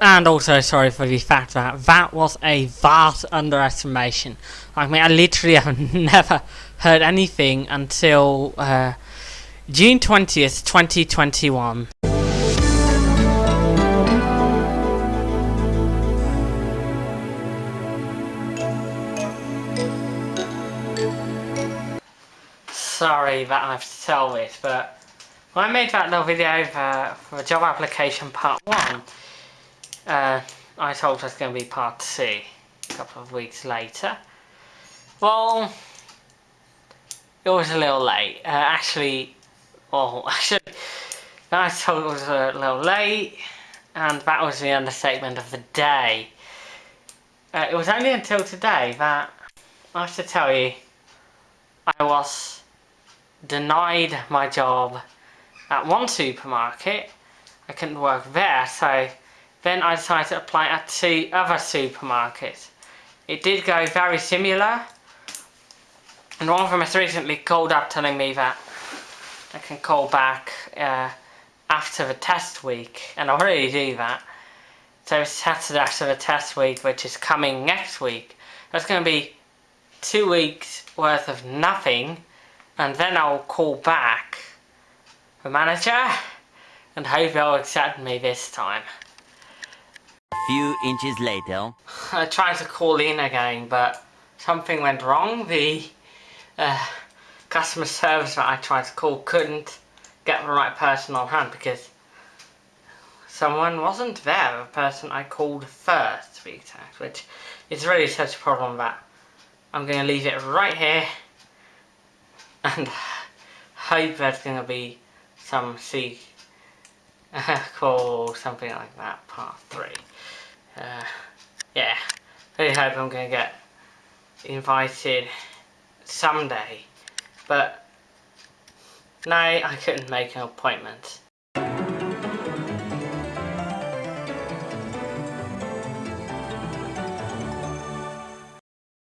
And also sorry for the fact that that was a vast underestimation. I mean, I literally have never heard anything until uh, June 20th, 2021. Sorry that I have to tell this, but when I made that little video for, for job application part 1, uh, I told us going to be part 2 a couple of weeks later. Well, it was a little late. Uh, actually, well, actually, I told it was a little late, and that was the understatement of the day. Uh, it was only until today that I have to tell you I was denied my job at one supermarket. I couldn't work there, so then I decided to apply at two other supermarkets. It did go very similar, and one of them has recently called up telling me that I can call back uh, after the test week, and I already do that. So it's Saturday after the test week, which is coming next week. That's going to be two weeks worth of nothing, and then I'll call back the manager and hope they'll accept me this time few inches later. I tried to call in again, but something went wrong. The uh, customer service that I tried to call couldn't get the right person on hand because someone wasn't there, the person I called first to be exact, which is really such a problem that I'm going to leave it right here and hope there's going to be some C call something like that, part 3 uh, yeah, really hope I'm going to get invited someday. But no, I couldn't make an appointment.